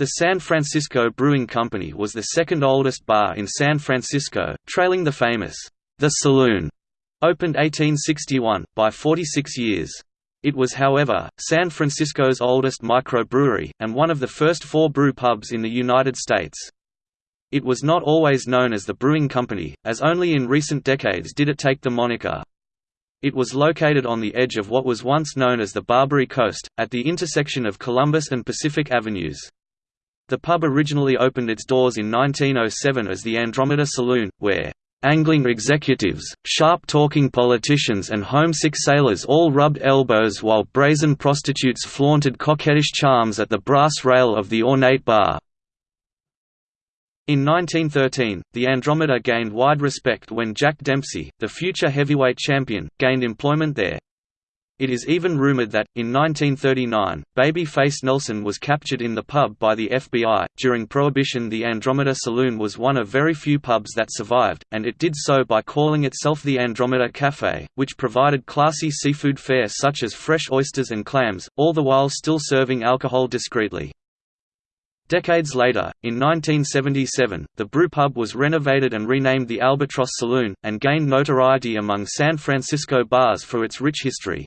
The San Francisco Brewing Company was the second oldest bar in San Francisco, trailing the famous The Saloon, opened 1861, by 46 years. It was however, San Francisco's oldest microbrewery, and one of the first four brew pubs in the United States. It was not always known as the Brewing Company, as only in recent decades did it take the moniker. It was located on the edge of what was once known as the Barbary Coast, at the intersection of Columbus and Pacific Avenues. The pub originally opened its doors in 1907 as the Andromeda Saloon, where Angling executives, sharp-talking politicians and homesick sailors all rubbed elbows while brazen prostitutes flaunted coquettish charms at the brass rail of the ornate bar. In 1913, the Andromeda gained wide respect when Jack Dempsey, the future heavyweight champion, gained employment there. It is even rumored that, in 1939, Baby-Face Nelson was captured in the pub by the FBI. During Prohibition, the Andromeda Saloon was one of very few pubs that survived, and it did so by calling itself the Andromeda Café, which provided classy seafood fare such as fresh oysters and clams, all the while still serving alcohol discreetly. Decades later, in 1977, the brewpub was renovated and renamed the Albatross Saloon, and gained notoriety among San Francisco bars for its rich history.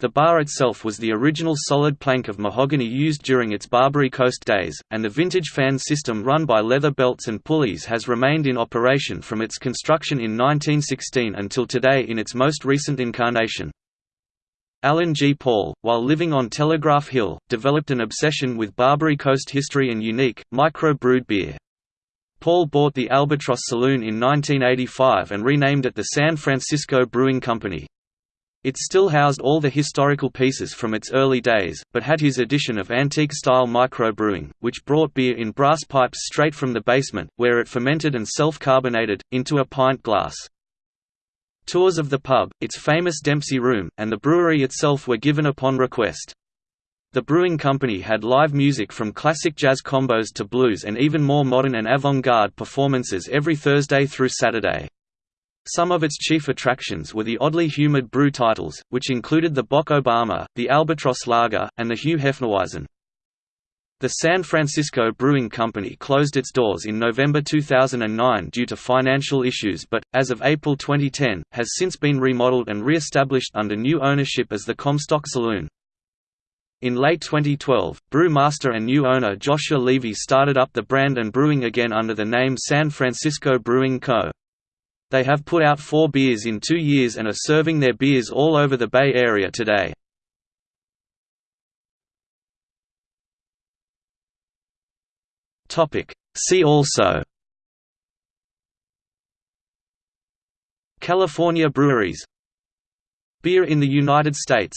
The bar itself was the original solid plank of mahogany used during its Barbary Coast days, and the vintage fan system run by leather belts and pulleys has remained in operation from its construction in 1916 until today in its most recent incarnation. Alan G. Paul, while living on Telegraph Hill, developed an obsession with Barbary Coast history and unique, micro-brewed beer. Paul bought the Albatross Saloon in 1985 and renamed it the San Francisco Brewing Company. It still housed all the historical pieces from its early days, but had his addition of antique-style microbrewing, which brought beer in brass pipes straight from the basement, where it fermented and self-carbonated, into a pint glass. Tours of the pub, its famous Dempsey Room, and the brewery itself were given upon request. The brewing company had live music from classic jazz combos to blues and even more modern and avant-garde performances every Thursday through Saturday. Some of its chief attractions were the oddly humored brew titles, which included the Bock Obama, the Albatross Lager, and the Hugh Hefnerweizen. The San Francisco Brewing Company closed its doors in November 2009 due to financial issues but, as of April 2010, has since been remodeled and re-established under new ownership as the Comstock Saloon. In late 2012, brewmaster and new owner Joshua Levy started up the brand and brewing again under the name San Francisco Brewing Co. They have put out four beers in two years and are serving their beers all over the Bay Area today. See also. California breweries. Beer in the United States